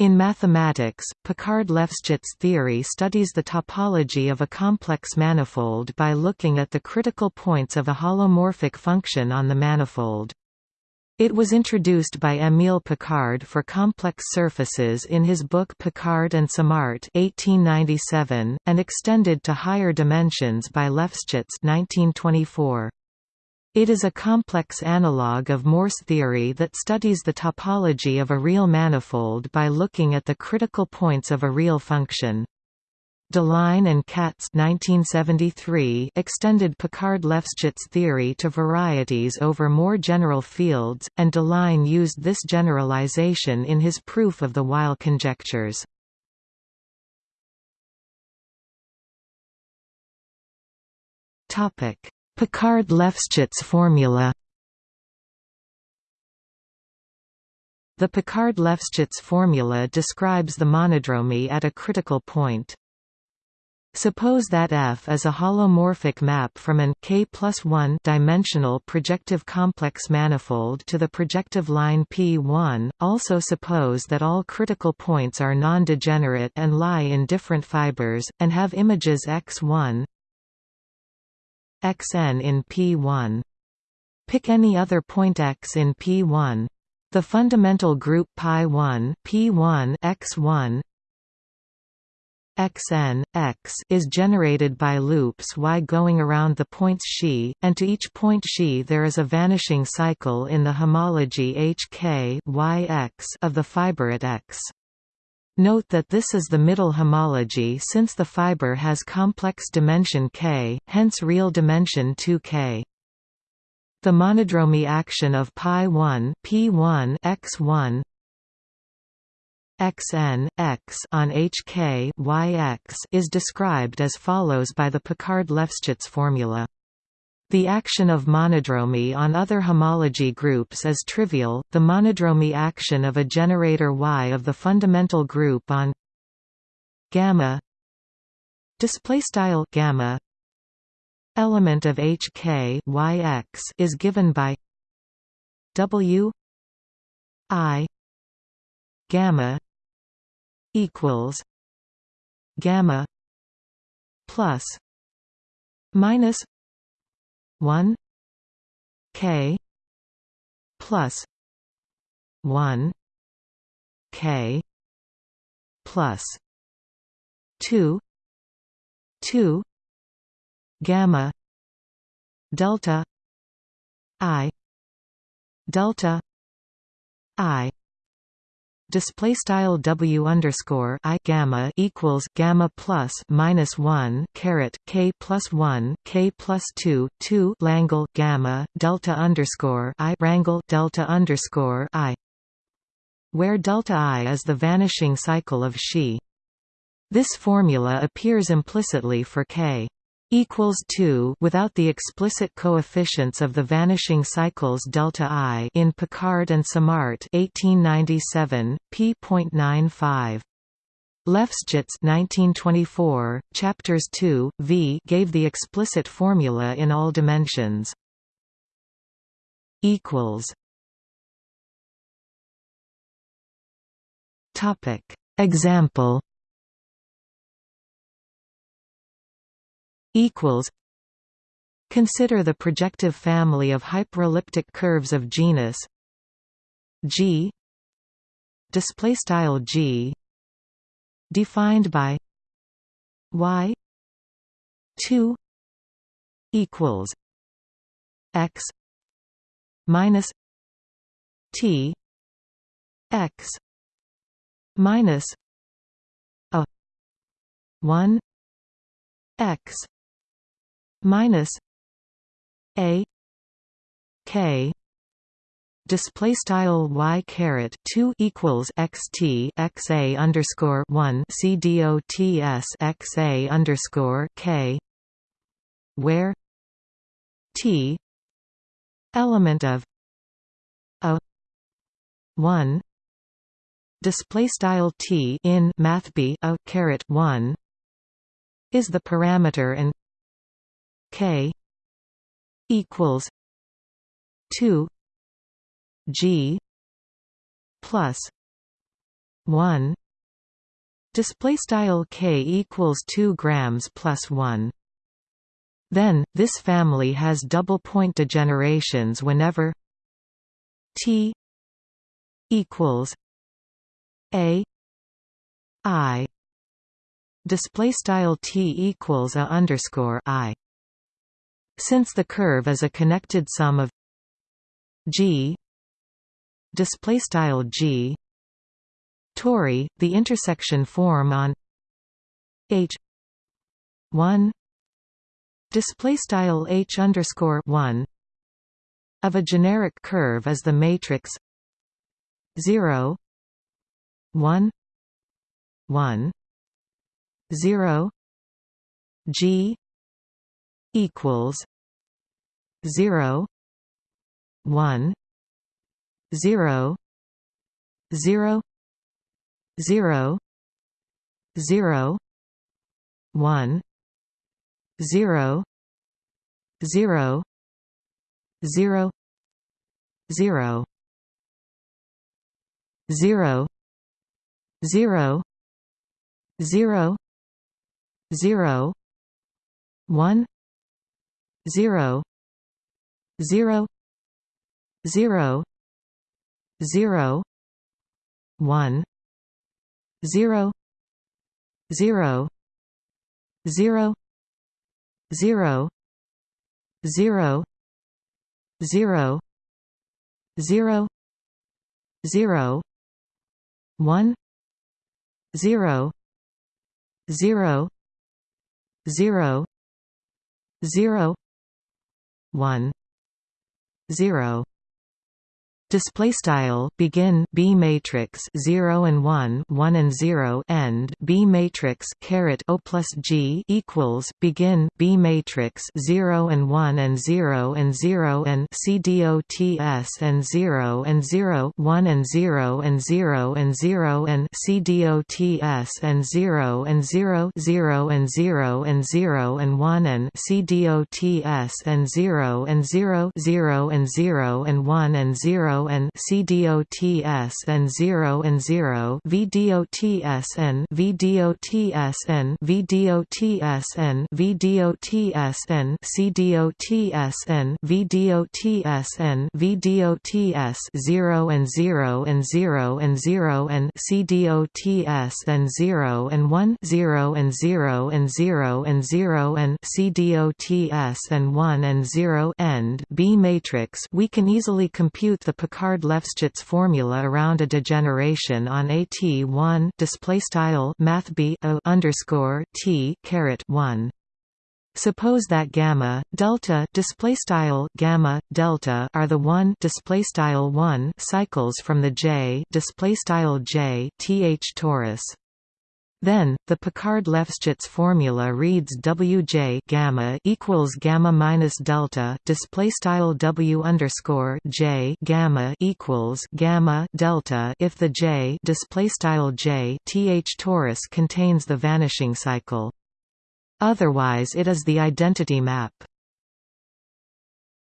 In mathematics, Picard-Lefschetz theory studies the topology of a complex manifold by looking at the critical points of a holomorphic function on the manifold. It was introduced by Émile Picard for complex surfaces in his book Picard and Simart 1897, and extended to higher dimensions by Lefschetz 1924. It is a complex analogue of Morse theory that studies the topology of a real manifold by looking at the critical points of a real function. Deligne and Katz 1973 extended Picard-Lefschetz theory to varieties over more general fields, and Deligne used this generalization in his proof of the Weil conjectures. Topic: Picard-Lefschetz formula The Picard-Lefschetz formula describes the monodromy at a critical point. Suppose that F is a holomorphic map from an k plus 1 dimensional projective complex manifold to the projective line P1. Also suppose that all critical points are non-degenerate and lie in different fibers, and have images x1, xn in P1. Pick any other point x in P1. The fundamental group pi1 P1 x1 xn, x is generated by loops y going around the points xi, and to each point xi there is a vanishing cycle in the homology hk yx of the fiber at x. Note that this is the middle homology since the fiber has complex dimension k, hence real dimension 2k. The monodromy action of pi1 p1 x1 xn, x on hk yx is described as follows by the Picard-Lefschetz formula. The action of monodromy on other homology groups is trivial. The monodromy action of a generator Y of the fundamental group on gamma display gamma element of HK YX is given by W I gamma equals gamma plus minus 1 k plus 1 k plus 2 2 gamma delta i delta i display style w underscore i gamma equals gamma plus minus one caret k plus one k plus two two Langle gamma delta underscore i rangle delta underscore i, where delta i is the vanishing cycle of Xi. This formula appears implicitly for k equals 2 without the explicit coefficients of the vanishing cycles delta i in Picard and Simart 1897 p.95 Lefschetz 1924 chapters 2 v gave the explicit formula in all dimensions. Equals. Topic. Example equals Consider the projective family of hyperelliptic curves of genus G display style G defined by y 2 equals x minus t x minus a 1 x minus a k display style y caret 2 equals xt x a underscore 1 c dots x a underscore k where t element of a 1 display style t in math b a caret 1 is the parameter and k equals 2 g plus 1 display style k equals 2 grams plus 1 then this family has double point degenerations whenever t equals a i. Display style t equals a underscore i since the curve is a connected sum of g display style g tori the intersection form on h 1 display style h underscore 1 of a generic curve is the matrix 0 1 1 0 g equals 0 1 0 0 0 0 1 0 0 0 0 0 0 0 0 1 0 0 0 0 1 0 0 0 0 0 0 0 0 1 0 0 0 0 1 0 display style begin b matrix 0 and 1 1 and 0 end b matrix caret o plus g equals begin b matrix 0 and 1 and 0 and 0 and c dots and 0 and 0 1 and 0 and 0 and 0 and c dots and 0 and 0 0 and 0 and 0 and 1 and c dots and 0 and 0 0 and 0 and 1 and 0 and CDOTS and 0 and 0 VDOTS and VDOTS and VDOTS and VDOTS and CDOTS and VDOTS and VDOTS 0 and 0 and 0 and 0 and CDOTS and 0 and 1 0 and 0 and 0 and 0 and CDOTS and 1 and 0 end B matrix we can easily compute the Picard-Lefschetz formula around a degeneration on AT1 display style math b o underscore t caret 1. Suppose that gamma delta display style gamma delta are the 1 display style 1 cycles from the j display style j th torus. Then, the Picard-Lefschetz formula reads Wj gamma equals gamma minus delta display style W underscore J gamma equals gamma delta if the J display style J th torus contains the vanishing cycle. Otherwise, it is the identity map.